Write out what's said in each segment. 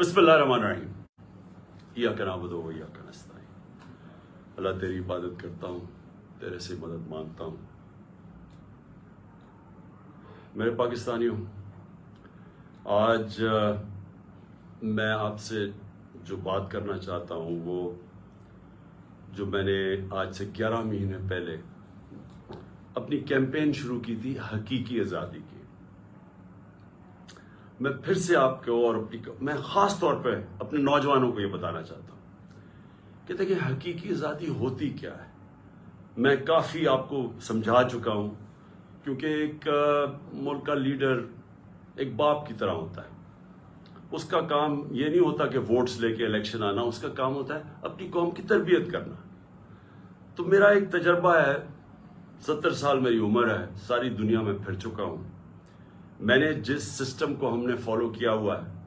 بسم اللہ الرحمن الرحیم۔ یا کا نابود ہو، یا کا اللہ تیری عبادت کرتا ہوں، تیرے سے مدد مانگتا ہوں۔ میرے پاکستانیوں آج میں آپ سے جو بات کرنا چاہتا ہوں، وہ جو میں نے آج سے گیارہ مہینے پہلے اپنی کیمپین شروع کی تھی، حقیقی آزادی کی۔ میں پھر سے آپ کو اور اپنی میں خاص طور پہ اپنے نوجوانوں کو یہ بتانا چاہتا ہوں کہ دیکھیں حقیقی آزادی ہوتی کیا ہے؟ میں کافی آپ کو سمجھا چکا ہوں کیونکہ ایک ملک کا لیڈر ایک باپ کی طرح ہوتا ہے۔ اس کا کام یہ نہیں ہوتا کہ ووٹس لے کے الیکشن آنا، اس کا کام ہوتا ہے اپنی قوم کی تربیت کرنا۔ تو میرا ایک تجربہ ہے، ستر سال میری عمر ہے، ساری دنیا میں پھر چکا ہوں۔ میں نے جس سسٹم کو ہم نے فالو کیا ہوا ہے،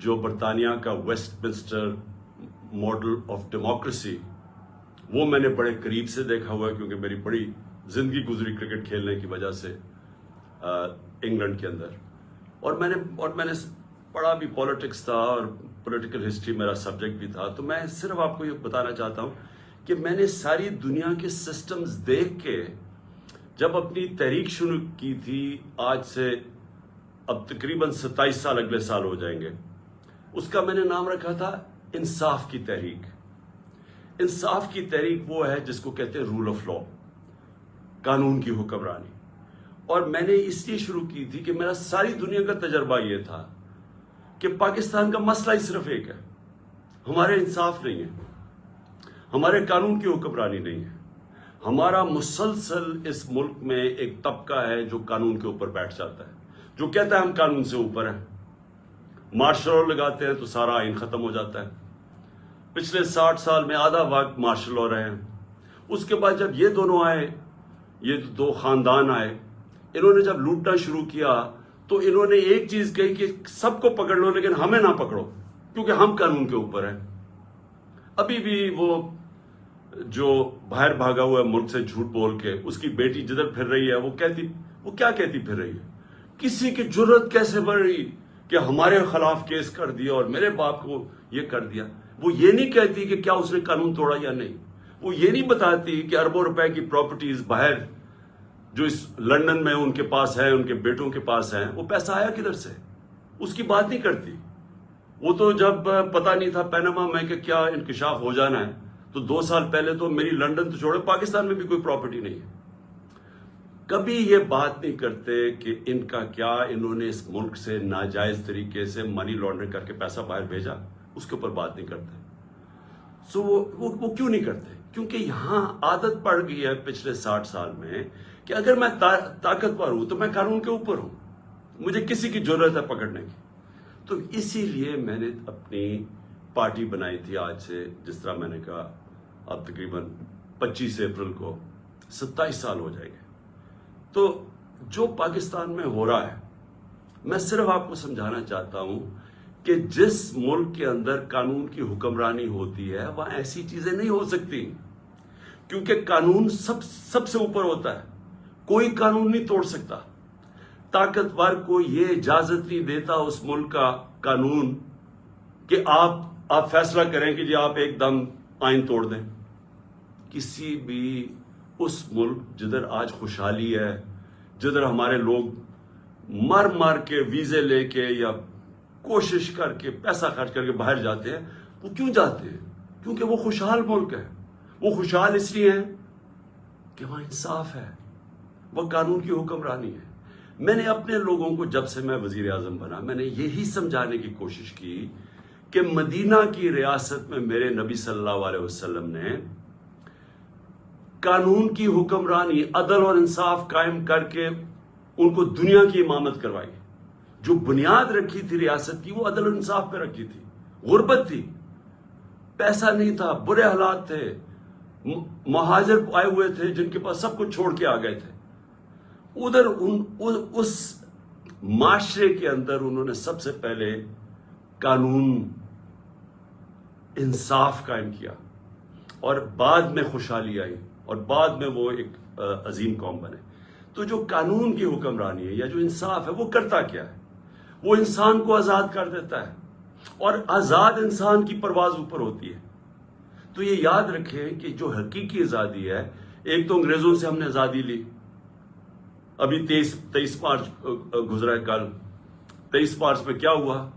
جو برطانیہ کا Westminster model of democracy وہ میں نے بڑے قریب سے دیکھا ہوا ہے، کیونکہ میری بڑی زندگی گزری کرکٹ کھیلنے کی وجہ سے انگلینڈ کے اندر۔ اور میں نے، اور میں نے پڑھا بھی پالیٹکس تھا اور پولیٹیکل ہسٹری میرا سبجیکٹ بھی تھا۔ تو میں صرف آپ کو یہ بتانا چاہتا ہوں کہ میں نے ساری دنیا کے سسٹمز دیکھ کے جب اپنی تحریک شروع کی تھی، آج سے اب تقریباً ستائیس سال، اگلے سال ہو جائیں گے۔ اس کا میں نے نام رکھا تھا انصاف کی تحریک۔ انصاف کی تحریک وہ ہے جس کو کہتے ہیں رول آف لا قانون کی حکمرانی۔ اور میں نے اس لیے شروع کی تھی کہ میرا ساری دنیا کا تجربہ یہ تھا کہ پاکستان کا مسئلہ ہی صرف ایک ہے۔ ہمارے انصاف نہیں ہے، ہمارے قانون کی حکمرانی نہیں ہے۔ ہمارا مسلسل اس ملک میں ایک طبقہ ہے جو قانون کے اوپر بیٹھ جاتا ہے، جو کہتا ہے ہم قانون سے اوپر ہیں۔ مارشل لا لگاتے ہیں تو سارا آئین ختم ہو جاتا ہے۔ پچھلے ساٹھ سال میں آدھا وقت مارشل لا رہے ہیں۔ اس کے بعد جب یہ دونوں آئے، یہ دو خاندان آئے، انہوں نے جب لوٹنا شروع کیا تو انہوں نے ایک چیز کہی کہ سب کو پکڑ لو لیکن ہمیں نہ پکڑو، کیونکہ ہم قانون کے اوپر ہیں۔ ابھی بھی وہ جو باہر بھاگا ہوا ہے ملک سے جھوٹ بول کے، اس کی بیٹی جدھر پھر رہی ہے، وہ کہتی، وہ کیا کہتی پھر رہی ہے؟ کسی کی جرت کیسے بڑھ رہی کہ ہمارے خلاف کیس کر دیا اور میرے باپ کو یہ کر دیا؟ وہ یہ نہیں کہتی کہ کیا اس نے قانون توڑا یا نہیں۔ وہ یہ نہیں بتاتی کہ اربوں روپے کی پراپرٹیز باہر جو اس لندن میں ان کے پاس ہے، ان کے بیٹوں کے پاس ہیں، وہ پیسہ آیا کدھر سے؟ اس کی بات نہیں کرتی۔ وہ تو جب پتا نہیں تھا پینما میں کہ کیا انکشاف ہو جانا ہے تو دو سال پہلے تو میری لندن تو چھوڑے پاکستان میں بھی کوئی پراپرٹی نہیں ہے۔ کبھی یہ بات نہیں کرتے کہ ان کا کیا انہوں نے اس ملک سے ناجائز طریقے سے منی لانڈرنگ کر کے پیسہ باہر بھیجا؟ اس کے اوپر بات نہیں کرتے۔ سو وہ وہ وہ کیوں نہیں کرتے؟ کیونکہ یہاں عادت پڑ گئی ہے پچھلے ساٹھ سال میں کہ اگر میں تا- طاقتور ہوں تو میں قانون کے اوپر ہوں۔ مجھے کسی کی ضرورت ہے پکڑنے کی۔ تو اسی لیے میں نے اپنی پارٹی بنائی تھی آج سے، جس طرح میں نے کہا اب تقریباً پچیس اپریل کو ستائیس سال ہو جائیں گے۔ تو جو پاکستان میں ہو رہا ہے، میں صرف آپ کو سمجھانا چاہتا ہوں کہ جس ملک کے اندر قانون کی حکمرانی ہوتی ہے، وہاں ایسی چیزیں نہیں ہو سکتی۔ کیونکہ قانون سب سب سے اوپر ہوتا ہے۔ کوئی قانون نہیں توڑ سکتا۔ طاقتور کو یہ اجازت نہیں دیتا اس ملک کا قانون کہ آپ آپ فیصلہ کریں کہ جی آپ ایک دم آئین توڑ دیں۔ کسی بھی اس ملک جدھر آج خوشحالی ہے، جدھر ہمارے لوگ مر مر کے ویزے لے کے یا کوشش کر کے پیسہ خرچ کر کے باہر جاتے ہیں، وہ کیوں جاتے ہیں؟ کیونکہ وہ خوشحال ملک ہے۔ وہ خوشحال اس لیے ہیں کہ وہاں انصاف ہے، وہ قانون کی حکمرانی ہے۔ میں نے اپنے لوگوں کو جب سے میں وزیر اعظم بنا، میں نے یہی سمجھانے کی کوشش کی کہ مدینہ کی ریاست میں میرے نبی صلی اللہ علیہ وسلم نے قانون کی حکمرانی، عدل اور انصاف قائم کر کے ان کو دنیا کی امامت کروائی۔ جو بنیاد رکھی تھی ریاست کی، وہ عدل و انصاف پہ رکھی تھی۔ غربت تھی۔ پیسہ نہیں تھا، برے حالات تھے۔ مہاجر آئے ہوئے تھے، جن کے پاس سب کچھ چھوڑ کے آ گئے تھے۔ ادھر ان- اس معاشرے کے اندر انہوں نے سب سے پہلے قانون انصاف قائم کیا۔ اور بعد میں خوشحالی آئی۔ اور بعد میں وہ ایک عظیم قوم بنے۔ تو جو قانون کی حکمرانی ہے یا جو انصاف ہے، وہ کرتا کیا ہے؟ وہ انسان کو آزاد کر دیتا ہے۔ اور آزاد انسان کی پرواز اوپر ہوتی ہے۔ تو یہ یاد رکھیں کہ جو حقیقی آزادی ہے، ایک تو انگریزوں سے ہم نے آزادی لی۔ ابھی تیئیس تیئیس مارچ گزرا ہے کل۔ تیئیس مارچ میں کیا ہوا؟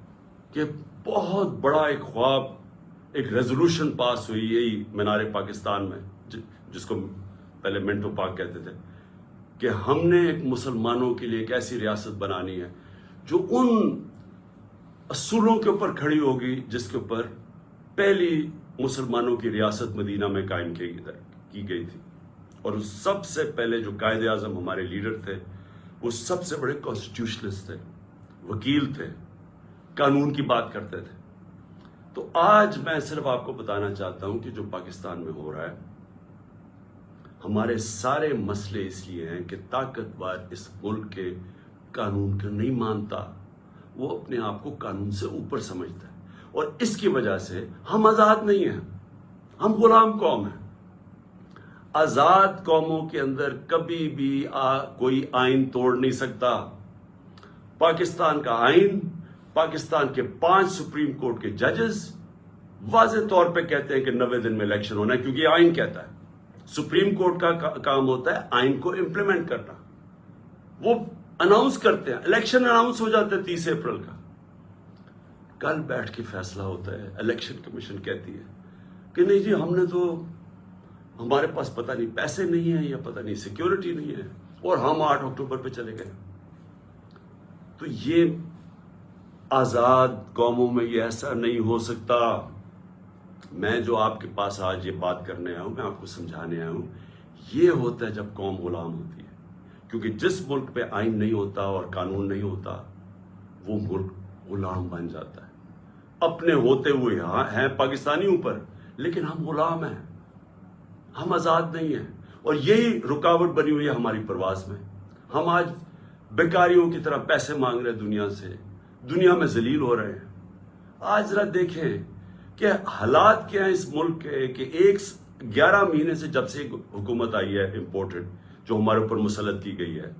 کہ بہت بڑا ایک خواب، ایک ریزولوشن پاس ہوئی یہی مینار پاکستان میں۔ جس کو پہلے منٹو پاک کہتے تھے، کہ ہم نے ایک مسلمانوں کے لیے ایک ایسی ریاست بنانی ہے جو ان اصولوں کے اوپر کھڑی ہوگی، جس کے اوپر پہلی مسلمانوں کی ریاست مدینہ میں قائم کی گئی تھی اور سب سے پہلے جو قائد اعظم ہمارے لیڈر تھے، وہ سب سے بڑے کانسٹیٹیوشنسٹ تھے، وکیل تھے، قانون کی بات کرتے تھے۔ تو آج میں صرف آپ کو بتانا چاہتا ہوں کہ جو پاکستان میں ہو رہا ہے ہمارے سارے مسئلے اس لیے ہیں کہ طاقتور اس ملک کے قانون کا نہیں مانتا۔ وہ اپنے آپ کو قانون سے اوپر سمجھتا ہے۔ اور اس کی وجہ سے ہم آزاد نہیں ہیں۔ ہم غلام قوم ہیں۔ آزاد قوموں کے اندر کبھی بھی کوئی آئین توڑ نہیں سکتا۔ پاکستان کا آئین، پاکستان کے پانچ سپریم کورٹ کے ججز واضح طور پہ کہتے ہیں کہ نوے دن میں الیکشن ہونا ہے، کیونکہ یہ آئین کہتا ہے۔ سپریم کورٹ کا کام ہوتا ہے، آئین کو امپلیمنٹ کرنا۔ وہ اناؤنس کرتے ہیں۔ الیکشن اناؤنس ہو جاتا ہے تیس اپریل کا۔ کل بیٹھ کے فیصلہ ہوتا ہے۔ الیکشن کمیشن کہتی ہے کہ نہیں جی ہم نے تو ہمارے پاس پتہ نہیں، پیسے نہیں ہیں یا پتہ نہیں سیکیورٹی نہیں ہے۔ اور ہم آٹھ اکتوبر پہ چلے گئے۔ تو یہ آزاد قوموں میں یہ ایسا نہیں ہو سکتا۔ میں جو آپ کے پاس آج یہ بات کرنے آیا ہوں، میں آپ کو سمجھانے آیا ہوں، یہ ہوتا ہے جب قوم غلام ہوتی ہے۔ کیونکہ جس ملک پہ آئین نہیں ہوتا اور قانون نہیں ہوتا، وہ ملک غلام بن جاتا ہے۔ اپنے ہوتے ہوئے ہاں ہیں پاکستانیوں پر، لیکن ہم غلام ہیں۔ ہم آزاد نہیں ہیں۔ اور یہی رکاوٹ بنی ہوئی ہے ہماری پرواز میں۔ ہم آج بیکاریوں کی طرح پیسے مانگ رہے ہیں دنیا سے۔ دنیا میں ذلیل ہو رہے ہیں۔ آج ذرا دیکھیں کہ حالات کیا ہیں اس ملک کے کہ ایک گیارہ مہینے سے جب سے حکومت آئی ہے امپورٹڈ جو ہمارے اوپر مسلط کی گئی ہے،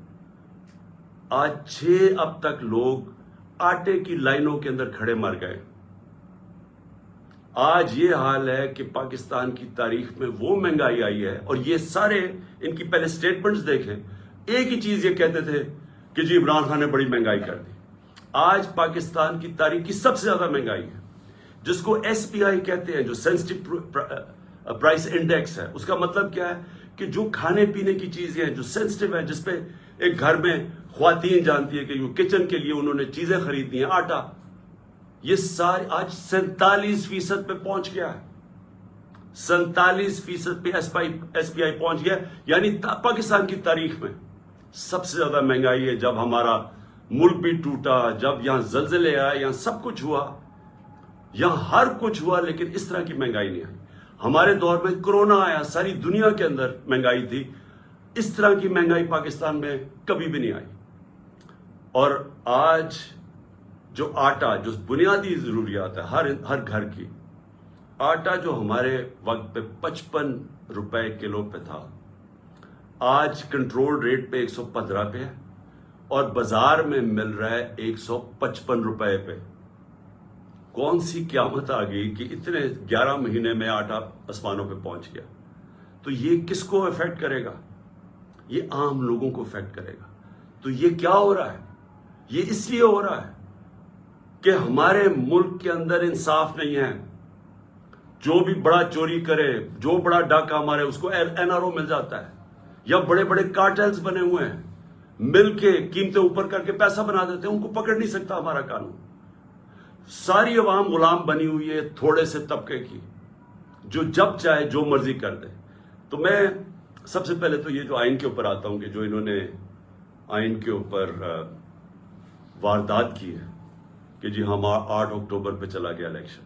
آج چھ اب تک لوگ آٹے کی لائنوں کے اندر کھڑے مر گئے آج یہ حال ہے کہ پاکستان کی تاریخ میں وہ مہنگائی آئی ہے اور یہ سارے ان کی پہلے سٹیٹمنٹس دیکھیں۔ ایک ہی چیز یہ کہتے تھے کہ جی عمران خان نے بڑی مہنگائی کر دی۔ آج پاکستان کی تاریخ کی سب سے زیادہ مہنگائی ہے۔ جس کو ایس پی آئی کہتے ہیں، جو سینسٹیو پرائس انڈیکس ہے، اس کا مطلب کیا ہے؟ کہ جو کھانے پینے کی چیزیں ہیں، جو سینسٹیو ہے جس پہ ایک گھر میں خواتین جانتی ہے کہ کچن کے لیے انہوں نے چیزیں خریدنی ہیں، آٹا۔ یہ سارے آج سینتالیس فیصد پہ پہنچ گیا ہے۔ سینتالیس فیصد پہ ایس پی آئی پہنچ گیا یعنی پاکستان کی تاریخ میں سب سے زیادہ مہنگائی ہے۔ جب ہمارا ملک بھی ٹوٹا، جب یہاں زلزلے آئے، یہاں سب کچھ ہوا یہاں ہر کچھ ہوا لیکن اس طرح کی مہنگائی نہیں آئی۔ ہمارے دور میں کرونا آیا، ساری دنیا کے اندر مہنگائی تھی۔ اس طرح کی مہنگائی پاکستان میں کبھی بھی نہیں آئی۔ اور آج جو آٹا، جو بنیادی ضروریات ہے ہر ہر گھر کی، آٹا جو ہمارے وقت پہ پچپن روپے کلو پہ تھا، آج کنٹرول ریٹ پہ ایک سو پندرہ پہ ہے اور بازار میں مل رہا ہے ایک سو پچپن روپے پہ۔ کون سی قیامت آ گئی کہ اتنے گیارہ مہینے میں آٹا آسمانوں پہ پہنچ گیا۔ تو یہ کس کو افیکٹ کرے گا؟ یہ عام لوگوں کو افیکٹ کرے گا۔ تو یہ کیا ہو رہا ہے؟ یہ اس لیے ہو رہا ہے کہ ہمارے ملک کے اندر انصاف نہیں ہے۔ جو بھی بڑا چوری کرے، جو بڑا ڈاکہ مارے، اس کو این آر او مل جاتا ہے۔ یا بڑے بڑے کارٹلز بنے ہوئے ہیں۔ مل کے قیمتیں اوپر کر کے پیسہ بنا دیتے ہیں، ان کو پکڑ نہیں سکتا ہمارا قانون۔ ساری عوام غلام بنی ہوئی ہے، تھوڑے سے طبقے کی۔ جو جب چاہے، جو مرضی کر دے۔ تو میں سب سے پہلے تو یہ جو آئین کے اوپر آتا ہوں کہ جو انہوں نے آئین کے اوپر واردات کی ہے کہ جی ہم آٹھ اکتوبر پہ چلا گیا الیکشن۔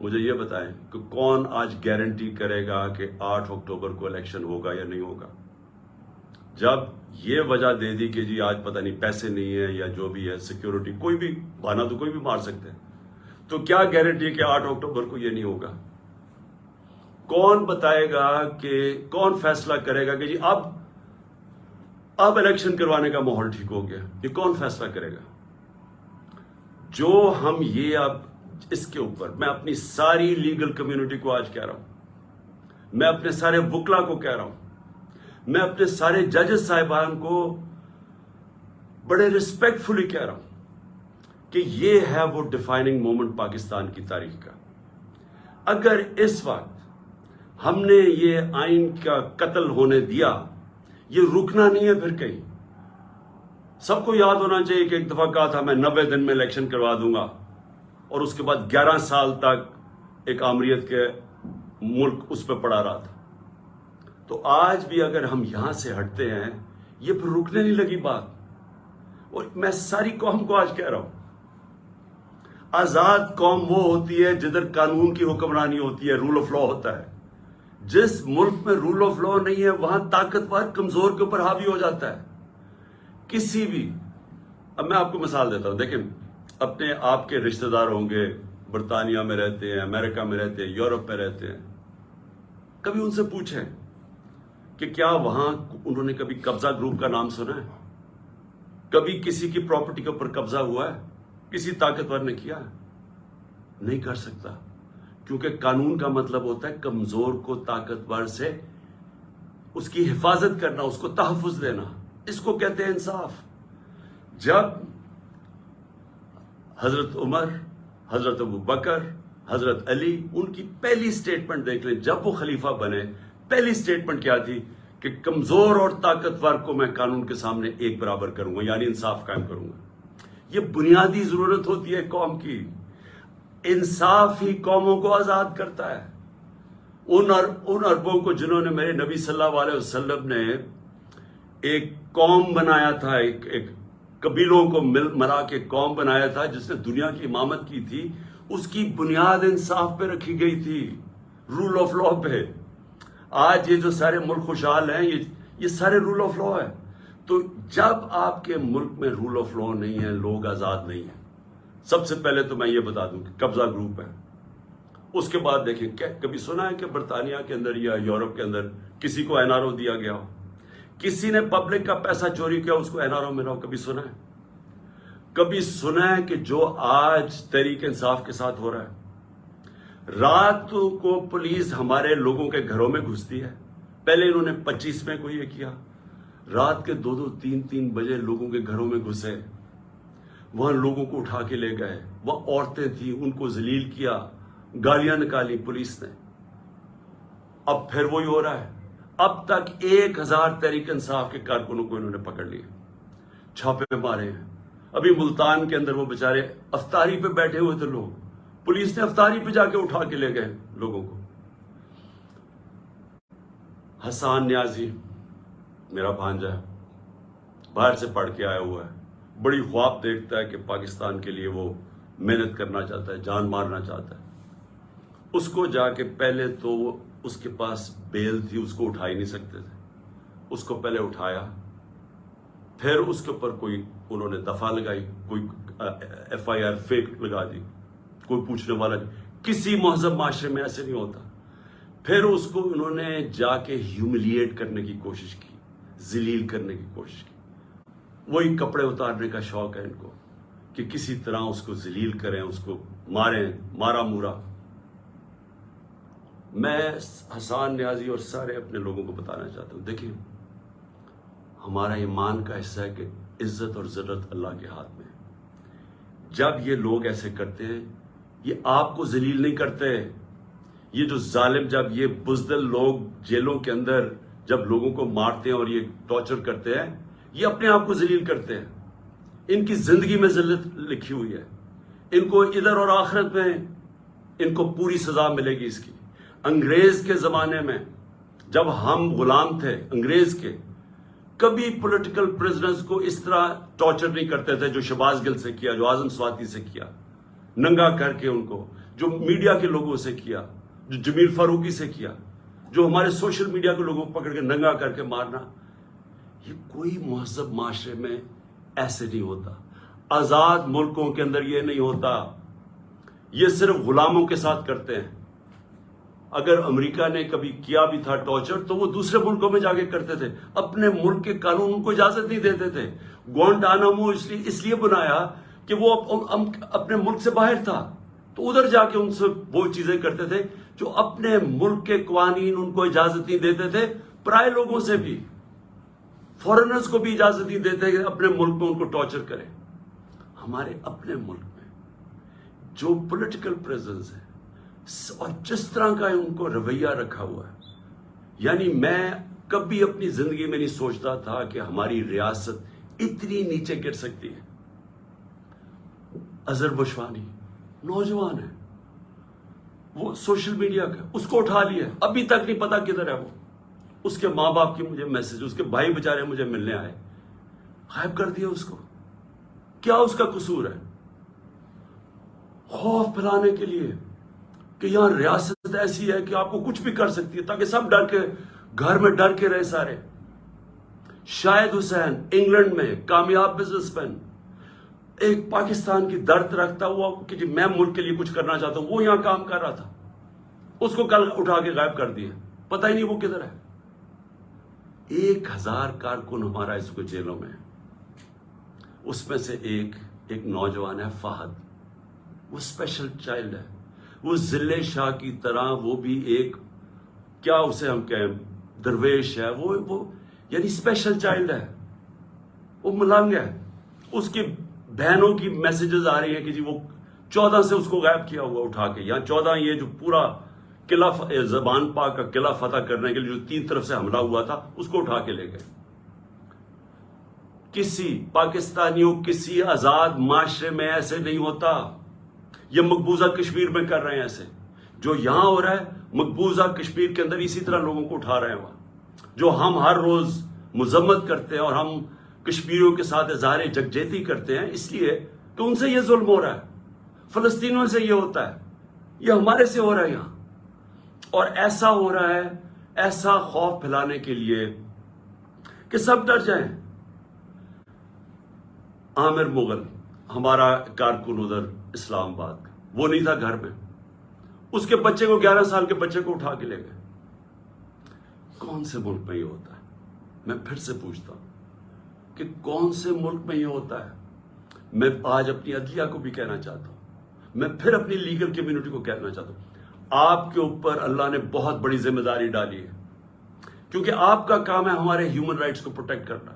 مجھے یہ بتائیں کہ کون آج گارنٹی کرے گا کہ آٹھ اکتوبر کو الیکشن ہوگا یا نہیں ہوگا؟ جب یہ وجہ دے دی کہ جی آج پتہ نہیں پیسے نہیں ہے یا جو بھی ہے سیکیورٹی کوئی بھی بہانا تو کوئی بھی مار سکتے ہیں تو کیا گارنٹی کہ آٹھ اکتوبر کو یہ نہیں ہوگا؟ کون بتائے گا کہ، کون فیصلہ کرے گا کہ جی اب اب الیکشن کروانے کا ماحول ٹھیک ہو گیا۔ یہ کون فیصلہ کرے گا؟ جو ہم یہ اب اس کے اوپر، میں اپنی ساری لیگل کمیونٹی کو آج کہہ رہا ہوں۔ میں اپنے سارے وکلا کو کہہ رہا ہوں۔ میں اپنے سارے ججز صاحبان کو بڑے ریسپیکٹ فلی کہہ رہا ہوں کہ یہ ہے وہ ڈیفائننگ مومنٹ پاکستان کی تاریخ کا۔ اگر اس وقت ہم نے یہ آئین کا قتل ہونے دیا، یہ رکنا نہیں ہے پھر کہیں۔ سب کو یاد ہونا چاہیے کہ ایک دفعہ کہا تھا، میں نوے دن میں الیکشن کروا دوں گا۔ اور اس کے بعد گیارہ سال تک ایک آمریت کے ملک اس پہ پڑا رہا تھا۔ تو آج بھی اگر ہم یہاں سے ہٹتے ہیں، یہ پھر رکنے نہیں لگی بات۔ اور میں ساری قوم کو آج کہہ رہا ہوں۔ آزاد قوم وہ ہوتی ہے جدھر قانون کی حکمرانی ہوتی ہے رول آف لا ہوتا ہے۔ جس ملک میں رول آف لا نہیں ہے، وہاں طاقتور کمزور کے اوپر حاوی ہو جاتا ہے۔ کسی بھی۔ اب میں آپ کو مثال دیتا ہوں۔ دیکھیں، اپنے آپ کے رشتہ دار ہوں گے، برطانیہ میں رہتے ہیں، امریکہ میں رہتے ہیں، یورپ میں رہتے ہیں۔ کبھی ان سے پوچھیں۔ کہ کیا وہاں انہوں نے کبھی قبضہ گروپ کا نام سنا ہے؟ کبھی کسی کی پراپرٹی کے اوپر قبضہ ہوا ہے؟ کسی طاقتور نے کیا ہے؟ نہیں کر سکتا۔ کیونکہ قانون کا مطلب ہوتا ہے کمزور کو طاقتور سے اس کی حفاظت کرنا، اس کو تحفظ دینا۔ اس کو کہتے ہیں انصاف۔ جب حضرت عمر، حضرت ابو بکر، حضرت علی ان کی پہلی سٹیٹمنٹ دیکھ لیں، جب وہ خلیفہ بنے پہلی سٹیٹمنٹ کیا تھی کہ کمزور اور طاقتور کو میں قانون کے سامنے ایک برابر کروں گا یعنی انصاف قائم کروں گا۔ یہ بنیادی ضرورت ہوتی ہے قوم کی۔ انصاف ہی قوموں کو آزاد کرتا ہے۔ ان اربوں کو جنہوں نے میرے نبی صلی اللہ علیہ وسلم نے ایک قوم بنایا تھا، ایک ایک قبیلوں کو مل، مرا کے قوم بنایا تھا، جس نے دنیا کی امامت کی تھی، اس کی بنیاد انصاف پہ رکھی گئی تھی۔ رول آف لا پہ۔ آج یہ جو سارے ملک خوشحال ہیں، یہ یہ سارے رول آف لا ہے تو جب آپ کے ملک میں رول آف لا نہیں ہے، لوگ آزاد نہیں ہیں، سب سے پہلے تو میں یہ بتا دوں کہ قبضہ گروپ ہے۔ اس کے بعد دیکھیں کبھی سنا ہے کہ برطانیہ کے اندر یا یورپ کے اندر کسی کو این آر او دیا گیا ہو؟ کسی نے پبلک کا پیسہ چوری کیا، اس کو این آر او ملا کبھی سنا ہے؟ کبھی سنا ہے کہ جو آج تحریک انصاف کے ساتھ ہو رہا ہے رات کو پولیس ہمارے لوگوں کے گھروں میں گھستی ہے۔ پہلے انہوں نے پچیس میں کو یہ کیا۔ رات کے دو دو تین تین بجے لوگوں کے گھروں میں گھسے۔ وہاں لوگوں کو اٹھا کے لے گئے۔ وہ عورتیں تھیں، ان کو ذلیل کیا۔ گالیاں نکالی پولیس نے۔ اب پھر وہی ہو رہا ہے۔ اب تک ایک ہزار تحریک انصاف کے کارکنوں کو انہوں نے پکڑ لیا۔ چھاپے مارے ہیں۔ ابھی ملتان کے اندر وہ بےچارے افطاری پہ بیٹھے ہوئے تھے لوگ۔ پولیس نے افطاری پہ جا کے اٹھا کے لے گئے لوگوں کو۔ حسان نیازی، میرا بھانجا ہے، باہر سے پڑھ کے آیا ہوا ہے۔ بڑی خواب دیکھتا ہے کہ پاکستان کے لیے وہ محنت کرنا چاہتا ہے، جان مارنا چاہتا ہے۔ اس کو جا کے پہلے تو اس کے پاس بیل تھی، اس کو اٹھا ہی نہیں سکتے تھے۔ اس کو پہلے اٹھایا، پھر اس کے اوپر کوئی انہوں نے دفاع لگائی، کوئی ایف آئی آر فیک لگا دی۔ کوئی پوچھنے والا نہیں کسی مہذب معاشرے میں ایسے نہیں ہوتا۔ پھر اس کو انہوں نے جا کے ہیوملیٹ کرنے کی کوشش کی، ذلیل کرنے کی کوشش کی۔ وہی کپڑے اتارنے کا شوق ہے ان کو، کہ کسی طرح اس کو ذلیل کریں، اس کو ماریں، مارا مورا۔ میں حسان نیازی اور سارے اپنے لوگوں کو بتانا چاہتا ہوں۔ دیکھیں، ہمارا ایمان کا حصہ ہے کہ عزت اور ضرورت اللہ کے ہاتھ میں جب یہ لوگ ایسے کرتے ہیں یہ آپ کو ذلیل نہیں کرتے۔ یہ جو ظالم جب یہ بزدل لوگ جیلوں کے اندر جب لوگوں کو مارتے ہیں اور یہ ٹارچر کرتے ہیں، یہ اپنے آپ کو ذلیل کرتے ہیں۔ ان کی زندگی میں ذلت لکھی ہوئی ہے۔ ان کو ادھر اور آخرت میں ان کو پوری سزا ملے گی اس کی۔ انگریز کے زمانے میں جب ہم غلام تھے، انگریز کے، کبھی پولیٹیکل پرزنرز کو اس طرح ٹارچر نہیں کرتے تھے جو شباز گل سے کیا، جو آزم سواتی سے کیا۔ ننگا کر کے ان کو، جو میڈیا کے لوگوں سے کیا، جو جمیل فاروقی سے کیا، جو ہمارے سوشل میڈیا کے لوگوں کو پکڑ کے ننگا کر کے مارنا، یہ کوئی مہذب معاشرے میں ایسے نہیں ہوتا۔ آزاد ملکوں کے اندر یہ نہیں ہوتا۔ یہ صرف غلاموں کے ساتھ کرتے ہیں۔ اگر امریکہ نے کبھی کیا بھی تھا ٹارچر، تو وہ دوسرے ملکوں میں جا کے کرتے تھے۔ اپنے ملک کے قانون کو اجازت نہیں دیتے تھے۔ گوانٹانامو اس لیے اس لیے بنایا کہ وہ اپنے ملک سے باہر تھا۔ تو ادھر جا کے ان سے وہ چیزیں کرتے تھے جو اپنے ملک کے قوانین ان کو اجازت نہیں دیتے تھے، پرائے لوگوں سے بھی۔ فورنرز کو بھی اجازت نہیں دیتے کہ اپنے ملک میں ان کو ٹارچر کریں۔ ہمارے اپنے ملک میں جو پولیٹیکل پریزنس ہے، اور جس طرح کا ان کو رویہ رکھا ہوا ہے یعنی میں کبھی اپنی زندگی میں نہیں سوچتا تھا کہ ہماری ریاست اتنی نیچے گر سکتی ہے۔ اظہر بشوانی نوجوان ہے۔ وہ سوشل میڈیا کا، اس کو اٹھا لیا ابھی تک نہیں پتا کدھر ہے وہ۔ اس کے ماں باپ کی مجھے میسج اس کے بھائی بچارے مجھے ملنے آئے۔ غائب کر دیا اس کو۔ کیا اس کا قصور ہے؟ خوف پھیلانے کے لیے کہ یہاں ریاست ایسی ہے کہ آپ کو کچھ بھی کر سکتی ہے، تاکہ سب ڈر کے، گھر میں ڈر کے رہے سارے۔ شاہد حسین، انگلینڈ میں کامیاب بزنس مین ایک پاکستان کی درد رکھتا ہوا کہ جی میں ملک کے لیے کچھ کرنا چاہتا ہوں، وہ یہاں کام کر رہا تھا۔ اس کو کل اٹھا کے غائب کر دیا۔ پتہ ہی نہیں وہ کدھر ہے۔ ایک ہزار کارکن ہمارا اس کو جیلوں میں اس میں سے ایک ایک نوجوان ہے، فہد۔ وہ اسپیشل چائلڈ ہے۔ وہ ضلع شاہ کی طرح وہ بھی ایک، کیا اسے ہم کہیں، درویش ہے۔ وہ وہ یعنی اسپیشل چائلڈ ہے۔ وہ ملنگ ہے۔ اس کی بہنوں کی میسیجز آ رہی ہیں کہ جی وہ چودہ سے اس کو غائب کیا ہوا اٹھا کے، یا چودہ یہ جو پورا قلعہ زبان پاک کا قلعہ فتح کرنے کے لیے جو تین طرف سے حملہ ہوا تھا، اس کو اٹھا کے لے گئے۔ کسی پاکستانیوں، کسی آزاد معاشرے میں ایسے نہیں ہوتا۔ یہ مقبوضہ کشمیر میں کر رہے ہیں ایسے۔ جو یہاں ہو رہا ہے، مقبوضہ کشمیر کے اندر اسی طرح لوگوں کو اٹھا رہے ہیں۔ وہاں جو ہم ہر روز مذمت کرتے ہیں اور ہم کشمیریوں کے ساتھ اظہار جگجیتی کرتے ہیں، اس لیے کہ ان سے یہ ظلم ہو رہا ہے۔ فلسطینوں سے یہ ہوتا ہے۔ یہ ہمارے سے ہو رہا ہے یہاں۔ اور ایسا ہو رہا ہے، ایسا خوف پھیلانے کے لیے کہ سب ڈر جائیں۔ عامر مغل، ہمارا کارکن ادھر اسلام آباد۔ وہ نہیں تھا گھر میں۔ اس کے بچے کو گیارہ سال کے بچے کو اٹھا کے لے گئے۔ کون سے ملک میں یہ ہوتا ہے؟ میں پھر سے پوچھتا ہوں۔ کہ کون سے ملک میں یہ ہوتا ہے؟ میں آج اپنی عدلیہ کو بھی کہنا چاہتا ہوں۔ میں پھر اپنی لیگل کمیونٹی کو کہنا چاہتا ہوں۔ آپ کے اوپر اللہ نے بہت بڑی ذمہ داری ڈالی ہے۔ کیونکہ آپ کا کام ہے ہمارے ہیومن رائٹس کو پروٹیکٹ کرنا۔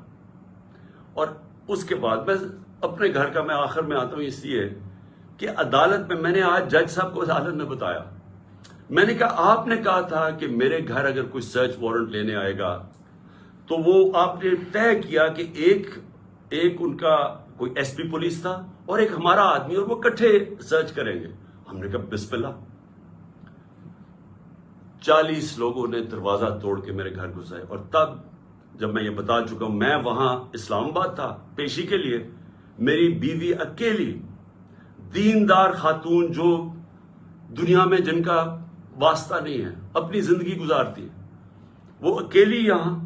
اور اس کے بعد میں اپنے گھر کا میں آخر میں آتا ہوں اس لیے کہ عدالت میں میں نے آج جج صاحب کو عدالت میں بتایا۔ میں نے کہا، آپ نے کہا تھا کہ میرے گھر اگر کوئی سرچ وارنٹ لینے آئے گا تو وہ آپ نے طے کیا کہ ایک ایک ان کا کوئی ایس پی پولیس تھا اور ایک ہمارا آدمی اور وہ کٹھے سرچ کریں گے۔ ہم نے کہا بسم اللہ چالیس لوگوں نے دروازہ توڑ کے میرے گھر گھسائے اور تب جب میں یہ بتا چکا ہوں، میں وہاں اسلام آباد تھا پیشی کے لیے، میری بیوی اکیلی، دیندار خاتون جو دنیا میں جن کا واسطہ نہیں ہے، اپنی زندگی گزارتی ہے۔ وہ اکیلی یہاں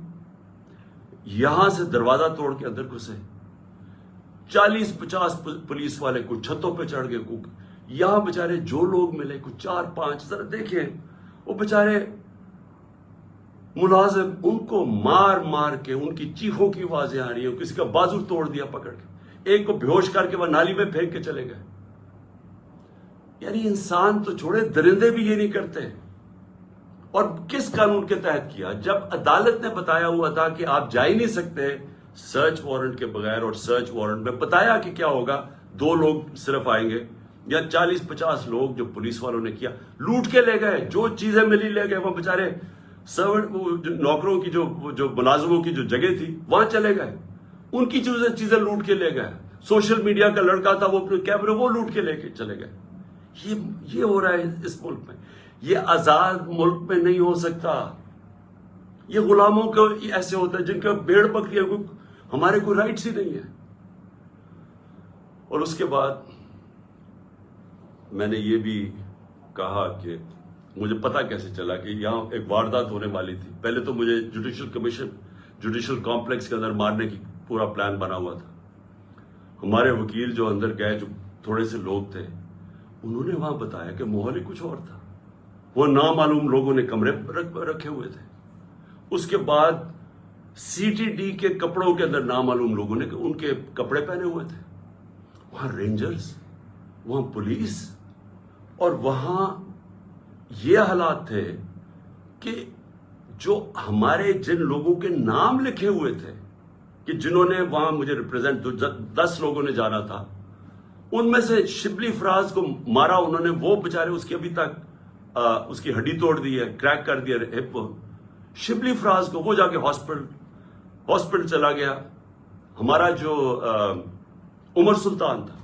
یہاں سے دروازہ توڑ کے اندر گھسے۔ چالیس پچاس پولیس والے کو چھتوں پہ چڑھ گئے کو یہاں بےچارے جو لوگ ملے، کچھ چار پانچ، ذرا دیکھیں۔ وہ بےچارے ملازم ان کو مار مار کے ان کی چیخوں کی آوازیں آ رہی ہیں، کسی کا بازو توڑ دیا پکڑ کے۔ ایک کو بھیوش کر کے وہ نالی میں پھینک کے چلے گئے۔ یعنی انسان تو چھوڑے، درندے بھی یہ نہیں کرتے۔ اور کس قانون کے تحت کیا؟ جب عدالت نے بتایا ہوا تھا کہ آپ جا ہی نہیں سکتے سرچ وارنٹ کے بغیر اور سرچ وارنٹ میں بتایا کہ کیا ہوگا، دو لوگ صرف آئیں گے یا چالیس پچاس لوگ جو پولیس والوں نے کیا، لوٹ کے لے گئے، جو چیزیں ملی لے گئے، وہ بےچارے نوکروں کی جو جو ملازموں کی جو جگہ تھی، وہاں چلے گئے۔ ان کی چیزیں چیزیں لوٹ کے لے گئے۔ سوشل میڈیا کا لڑکا تھا، وہ اپنے کیمرے، وہ لوٹ کے لے کے چلے گئے۔ یہ یہ ہو رہا ہے اس ملک میں۔ یہ آزاد ملک میں نہیں ہو سکتا۔ یہ غلاموں کو ایسے ہوتا ہے جن کا بیڑ بکری ہمارے کوئی رائٹس ہی نہیں ہے۔ اور اس کے بعد میں نے یہ بھی کہا کہ مجھے پتا کیسے چلا کہ یہاں ایک واردات ہونے والی تھی۔ پہلے تو مجھے جوڈیشل کمیشن جوڈیشل کمپلیکس کے اندر مارنے کی پورا پلان بنا ہوا تھا۔ ہمارے وکیل جو اندر گئے، جو تھوڑے سے لوگ تھے، انہوں نے وہاں بتایا کہ ماحول ہی کچھ اور تھا۔ وہ نامعلوم لوگوں نے کمرے رکھے ہوئے تھے۔ اس کے بعد سی ٹی ڈی کے کپڑوں کے اندر نامعلوم لوگوں نے ان کے کپڑے پہنے ہوئے تھے۔ وہاں رینجرز، وہاں پولیس اور وہاں یہ حالات تھے کہ جو ہمارے جن لوگوں کے نام لکھے ہوئے تھے کہ جنہوں نے وہاں مجھے ریپرزینٹ دس لوگوں نے جانا تھا، ان میں سے شبلی فراز کو مارا انہوں نے، وہ بےچارے اس کی ابھی تک اس کی ہڈی توڑ دی ہے کریک کر دیا ہپ شبلی فراز کو وہ جا کے ہاسپٹل ہاسپٹل چلا گیا۔ ہمارا جو عمر سلطان تھا،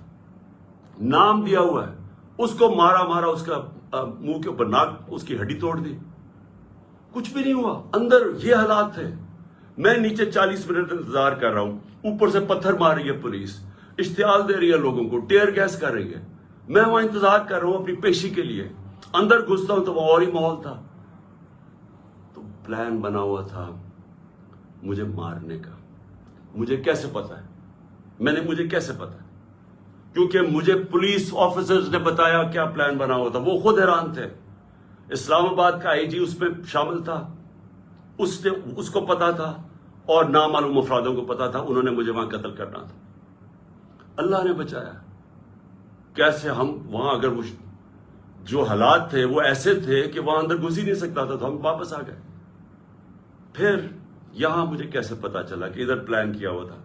نام دیا ہوا ہے۔ اس کو مارا مارا اس کا منہ کے اوپر ناک، اس کی ہڈی توڑ دی۔ کچھ بھی نہیں ہوا۔ اندر یہ حالات تھے میں نیچے چالیس منٹ انتظار کر رہا ہوں۔ اوپر سے پتھر مار رہی ہے پولیس۔ اشتعال دے رہی ہے لوگوں کو، ٹیئر گیس کر رہی ہے۔ میں وہاں انتظار کر رہا ہوں اپنی پیشی کے لیے۔ اندر گھستا ہوں تو وہ اور ہی ماحول تھا۔ تو پلان بنا ہوا تھا مجھے مارنے کا۔ مجھے کیسے پتا ہے؟ میں نے مجھے کیسے پتا ہے؟ کیونکہ مجھے پولیس آفیسرز نے بتایا کیا پلان بنا ہوا تھا۔ وہ خود حیران تھے۔ اسلام آباد کا آئی جی اس میں شامل تھا۔ اس نے اس کو پتا تھا اور نامعلوم افرادوں کو پتا تھا۔ انہوں نے مجھے وہاں قتل کرنا تھا۔ اللہ نے بچایا۔ کیسے ہم وہاں اگر وہ جو حالات تھے وہ ایسے تھے کہ وہاں اندر گھس ہی نہیں سکتا تھا، تو ہم واپس آ گئے۔ پھر یہاں مجھے کیسے پتا چلا کہ ادھر پلان کیا ہوا تھا؟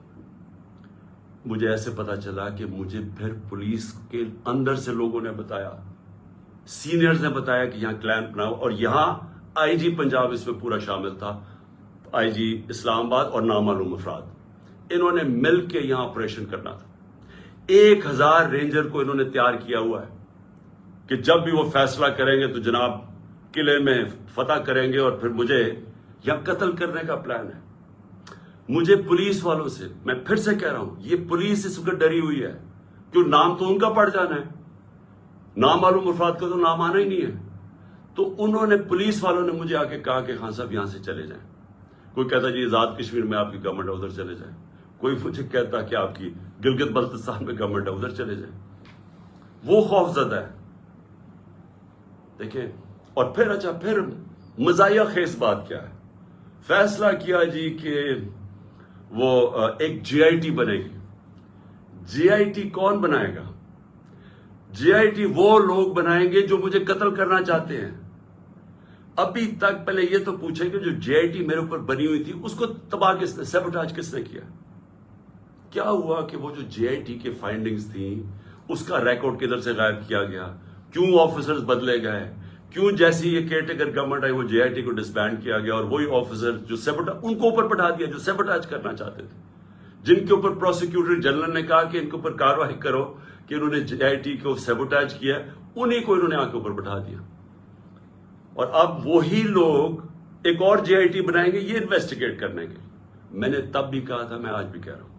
مجھے ایسے پتا چلا کہ مجھے پھر پولیس کے اندر سے لوگوں نے بتایا، سینئرز نے بتایا کہ یہاں کلین بناؤ۔ اور یہاں آئی جی پنجاب اس میں پورا شامل تھا، آئی جی اسلام آباد اور نامعلوم افراد۔ انہوں نے مل کے یہاں آپریشن کرنا تھا۔ ایک ہزار رینجر کو انہوں نے تیار کیا ہوا ہے۔ کہ جب بھی وہ فیصلہ کریں گے تو جناب قلعے میں فتح کریں گے اور پھر مجھے یا قتل کرنے کا پلان ہے۔ مجھے پولیس والوں سے، میں پھر سے کہہ رہا ہوں، یہ پولیس اس وقت ڈری ہوئی ہے۔ کیوں؟ نام تو ان کا پڑ جانا ہے۔ نام معلوم افراد کا تو نام آنا ہی نہیں ہے۔ تو انہوں نے، پولیس والوں نے مجھے آ کے کہا کہ خان صاحب یہاں سے چلے جائیں۔ کوئی کہتا جی آزاد کشمیر میں آپ کی گورنمنٹ ہے، ادھر چلے جائیں۔ کوئی مجھے کہتا کہ آپ کی گلگت بلتستان میں گورنمنٹ ہے، ادھر چلے جائیں۔ وہ خوف زدہ ہے دیکھیں، اور پھر اچھا پھر مزاحیہ خیز بات کیا ہے؟ فیصلہ کیا جی کہ وہ ایک جی آئی ٹی بنے گی۔ جی آئی ٹی کون بنائے گا؟ جی آئی ٹی وہ لوگ بنائیں گے جو مجھے قتل کرنا چاہتے ہیں۔ ابھی تک پہلے یہ تو پوچھیں کہ جو جی آئی ٹی میرے اوپر بنی ہوئی تھی، اس کو تباہ کس نے سیبوٹاج کس نے کیا؟ کیا ہوا کہ وہ جو جی آئی ٹی کے فائنڈنگز تھیں، اس کا ریکارڈ کدھر سے غائب کیا گیا؟ کیوں آفیسرز بدلے گئے؟ کیوں جیسی یہ کیئر ٹیکر گورنمنٹ آئی وہ جے آئی ٹی کو ڈسبینڈ کیا گیا اور وہی آفیسر جو سیبٹ ان کو اوپر پٹھا دیا، جو سیبٹاج کرنا چاہتے تھے۔ جن کے اوپر پروسیکیوٹر جنرل نے کہا کہ ان کے اوپر کاروائی کرو کہ انہوں نے جے آئی ٹی کو سیبوٹاج کیا انہیں کو انہوں نے آ کے اوپر بٹھا دیا۔ اور اب وہی لوگ ایک اور جے آئی ٹی بنائیں گے، یہ انویسٹیگیٹ کرنے کے میں نے تب بھی کہا تھا، میں آج بھی کہہ رہا ہوں۔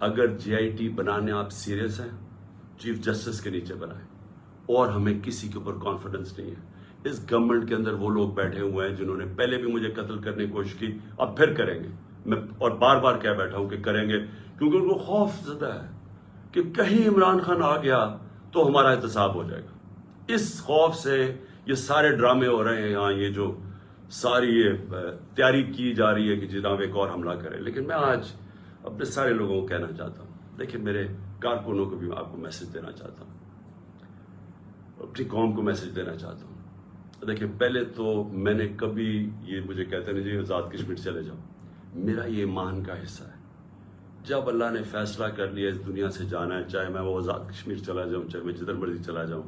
اگر جے آئی ٹی بنانے آپ سیریس ہیں چیف جسٹس کے نیچے بنائیں۔ اور ہمیں کسی کے اوپر کانفیڈنس نہیں ہے۔ اس گورنمنٹ کے اندر وہ لوگ بیٹھے ہوئے ہیں جنہوں نے پہلے بھی مجھے قتل کرنے کی کوشش کی، اب پھر کریں گے۔ میں اور بار بار کہہ بیٹھا ہوں کہ کریں گے، کیونکہ ان کو خوف زدہ ہے کہ کہیں عمران خان آ گیا تو ہمارا احتساب ہو جائے گا۔ اس خوف سے یہ سارے ڈرامے ہو رہے ہیں یہاں یہ جو ساری یہ تیاری کی جا رہی ہے کہ جناب ایک اور حملہ کرے۔ لیکن میں آج اپنے سارے لوگوں کو کہنا چاہتا ہوں۔ دیکھیں، میرے کارکنوں کو بھی آپ کو میسج دینا چاہتا ہوں۔ اپنی قوم کو میسج دینا چاہتا ہوں۔ دیکھیں، پہلے تو میں نے کبھی یہ مجھے کہتے نہیں جی آزاد کشمیر چلے جاؤ۔ میرا یہ ایمان کا حصہ ہے۔ جب اللہ نے فیصلہ کر لیا اس دنیا سے جانا ہے، چاہے میں وہ آزاد کشمیر چلا جاؤں، چاہے میں جدھر مرضی چلا جاؤں،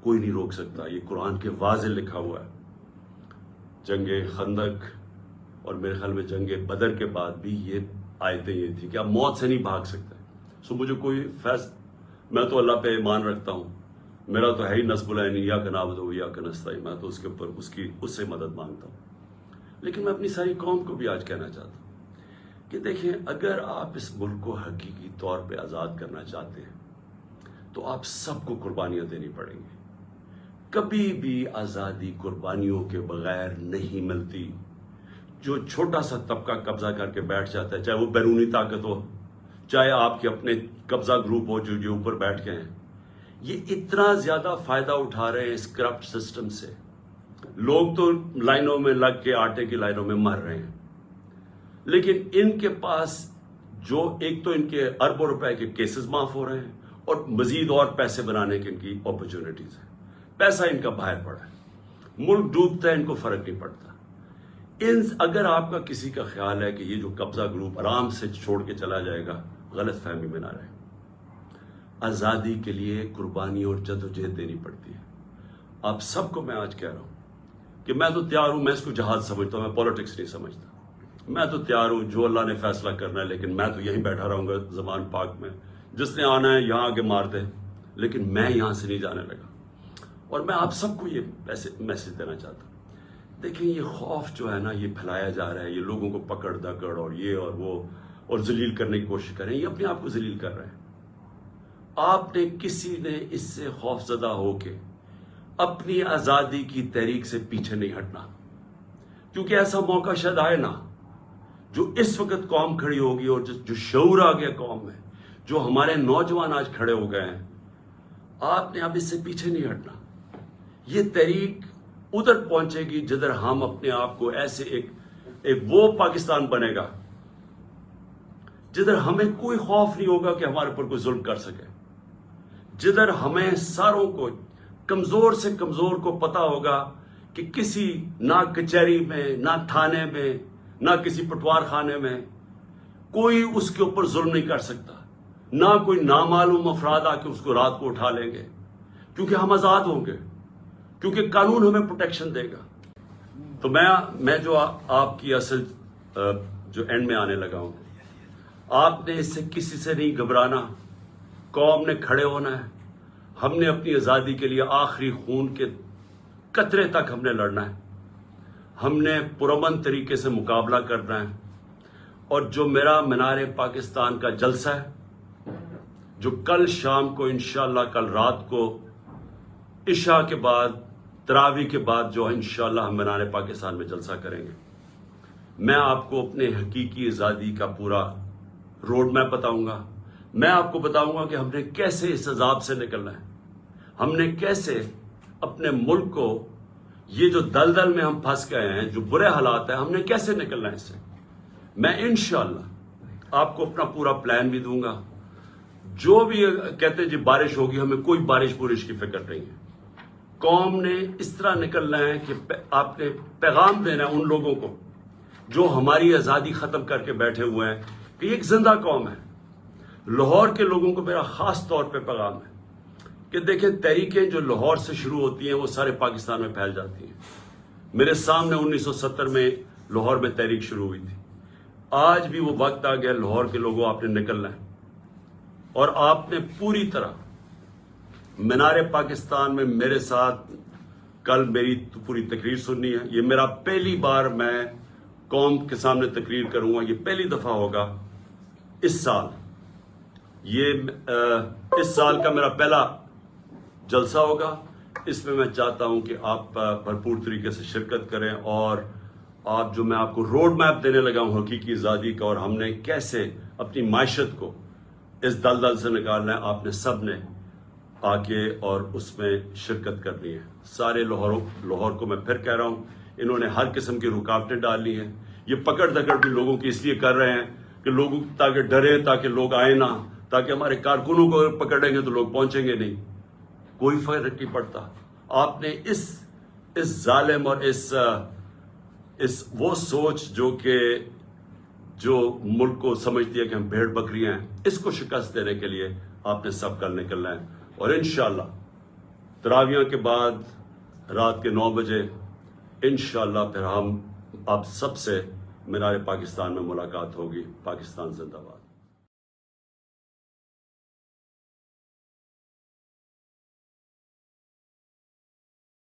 کوئی نہیں روک سکتا۔ یہ قرآن کے واضح لکھا ہوا ہے۔ جنگ خندق اور میرے خیال میں جنگ بدر کے بعد بھی یہ آیتیں یہ تھی کہ آپ موت سے نہیں بھاگ سکتے۔ سو مجھے کوئی فیص میں تو اللہ پہ ایمان رکھتا ہوں۔ میرا تو ہے ہی نصب العین یا کا نابد ہو یا کا نستا میں تو اس کے اوپر اس کی، اس سے مدد مانگتا ہوں۔ لیکن میں اپنی ساری قوم کو بھی آج کہنا چاہتا ہوں کہ دیکھیں، اگر آپ اس ملک کو حقیقی طور پہ آزاد کرنا چاہتے ہیں، تو آپ سب کو قربانیاں دینی پڑیں گی۔ کبھی بھی آزادی قربانیوں کے بغیر نہیں ملتی۔ جو چھوٹا سا طبقہ قبضہ کر کے بیٹھ جاتا ہے، چاہے وہ بیرونی طاقت ہو، چاہے آپ کے اپنے قبضہ گروپ ہو جو جو اوپر بیٹھ کے ہیں یہ اتنا زیادہ فائدہ اٹھا رہے ہیں اس کرپٹ سسٹم سے۔ لوگ تو لائنوں میں لگ کے آٹے کی لائنوں میں مر رہے ہیں۔ لیکن ان کے پاس جو ایک تو ان کے اربوں روپے کے کیسز معاف ہو رہے ہیں اور مزید اور پیسے بنانے کی ان کی اپرچونٹیز ہیں۔ پیسہ ان کا باہر پڑا ہے۔ ملک ڈوبتا ہے، ان کو فرق نہیں پڑتا۔ ان اگر آپ کا کسی کا خیال ہے کہ یہ جو قبضہ گروپ آرام سے چھوڑ کے چلا جائے گا، غلط فہمی میں نہ رہے۔ آزادی کے لیے قربانی اور جد و جہد دینی پڑتی ہے۔ آپ سب کو میں آج کہہ رہا ہوں کہ میں تو تیار ہوں، میں اس کو جہاد سمجھتا ہوں، میں پالیٹکس نہیں سمجھتا۔ میں تو تیار ہوں جو اللہ نے فیصلہ کرنا ہے، لیکن میں تو یہیں بیٹھا رہوں گا زمان پاک میں۔ جس نے آنا ہے، یہاں آگے مار دے، لیکن میں یہاں سے نہیں جانے لگا۔ اور میں آپ سب کو یہ میسج دینا چاہتا ہوں۔ دیکھیں، یہ خوف جو ہے نا، یہ پھیلایا جا رہا ہے۔ یہ لوگوں کو پکڑ دکڑ اور یہ اور وہ اور ذلیل کرنے کی کوشش کریں یہ اپنے آپ کو ذلیل کر رہے ہیں۔ آپ نے کسی نے اس سے خوف زدہ ہو کے اپنی آزادی کی تحریک سے پیچھے نہیں ہٹنا۔ کیونکہ ایسا موقع شاید آئے نا جو اس وقت قوم کھڑی ہوگی اور جو شعور آ گیا قوم میں جو ہمارے نوجوان آج کھڑے ہو گئے ہیں، آپ نے اب اس سے پیچھے نہیں ہٹنا۔ یہ تحریک ادھر پہنچے گی جدھر ہم اپنے آپ کو ایسے ایک ایک وہ پاکستان بنے گا، جدھر ہمیں کوئی خوف نہیں ہوگا کہ ہمارے اوپر کوئی ظلم کر سکے۔ جدھر ہمیں ساروں کو کمزور سے کمزور کو پتا ہوگا کہ کسی نہ کچہری میں، نہ تھانے میں، نہ کسی پٹوار خانے میں کوئی اس کے اوپر ظلم نہیں کر سکتا۔ نہ کوئی نامعلوم افراد آ کے اس کو رات کو اٹھا لیں گے۔ کیونکہ ہم آزاد ہوں گے۔ کیونکہ قانون ہمیں پروٹیکشن دے گا۔ تو میں میں جو آپ کی اصل جو اینڈ میں آنے لگا ہوں۔ آپ نے اس سے کسی سے نہیں گھبرانا۔ قوم نے کھڑے ہونا ہے۔ ہم نے اپنی آزادی کے لیے آخری خون کے قطرے تک ہم نے لڑنا ہے۔ ہم نے پرامن طریقے سے مقابلہ کرنا ہے۔ اور جو میرا مینار پاکستان کا جلسہ ہے، جو کل شام کو انشاءاللہ کل رات کو عشاء کے بعد تراوی کے بعد جو انشاءاللہ ہم مینار پاکستان میں جلسہ کریں گے۔ میں آپ کو اپنے حقیقی آزادی کا پورا روڈ میپ بتاؤں گا۔ میں آپ کو بتاؤں گا کہ ہم نے کیسے اس عذاب سے نکلنا ہے۔ ہم نے کیسے اپنے ملک کو یہ جو دلدل میں ہم پھنس گئے ہیں، جو برے حالات ہیں، ہم نے کیسے نکلنا ہے اس سے؟ میں انشاءاللہ آپ کو اپنا پورا پلان بھی دوں گا۔ جو بھی کہتے ہیں جی بارش ہوگی، ہمیں کوئی بارش بورش کی فکر نہیں ہے۔ قوم نے اس طرح نکلنا ہے کہ آپ نے پیغام دینا ہے ان لوگوں کو جو ہماری آزادی ختم کر کے بیٹھے ہوئے ہیں کہ یہ ایک زندہ قوم ہے۔ لاہور کے لوگوں کو میرا خاص طور پہ پیغام ہے کہ دیکھیں تحریکیں جو لاہور سے شروع ہوتی ہیں وہ سارے پاکستان میں پھیل جاتی ہیں۔ میرے سامنے انیس سو ستر میں لاہور میں تحریک شروع ہوئی تھی۔ آج بھی وہ وقت آ گیا لاہور کے لوگوں آپ نے نکلنا ہے اور آپ نے پوری طرح مینار پاکستان میں میرے ساتھ کل میری پوری تقریر سننی ہے۔ یہ میرا پہلی بار میں قوم کے سامنے تقریر کروں گا، یہ پہلی دفعہ ہوگا۔ اس سال یہ اس سال کا میرا پہلا جلسہ ہوگا۔ اس میں میں چاہتا ہوں کہ آپ بھرپور طریقے سے شرکت کریں اور آپ جو میں آپ کو روڈ میپ دینے لگا ہوں، حقیقی آزادی کا، اور ہم نے کیسے اپنی معیشت کو اس دل دل سے نکالنا ہے، آپ نے سب نے آ کے اور اس میں شرکت کرنی ہے۔ سارے لاہور لاہور کو میں پھر کہہ رہا ہوں، انہوں نے ہر قسم کی رکاوٹیں ڈال لی ہیں۔ یہ پکڑ دکڑ بھی لوگوں کی اس لیے کر رہے ہیں کہ لوگوں تاکہ ڈرے تاکہ لوگ آئے نہ۔ تاکہ ہمارے کارکنوں کو پکڑیں گے تو لوگ پہنچیں گے نہیں۔ کوئی فرق نہیں پڑتا۔ آپ نے اس اس ظالم اور اس اس وہ سوچ جو کہ، جو ملک کو سمجھتی ہے کہ ہم بھیڑ بکریاں ہیں، اس کو شکست دینے کے لیے آپ نے سب کل نکلنا ہے۔ اور انشاءاللہ تراویاں کے بعد رات کے نو بجے انشاءاللہ پھر ہم، آپ سب سے مینار پاکستان میں ملاقات ہوگی۔ پاکستان زندہ باد۔